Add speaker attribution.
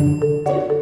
Speaker 1: Música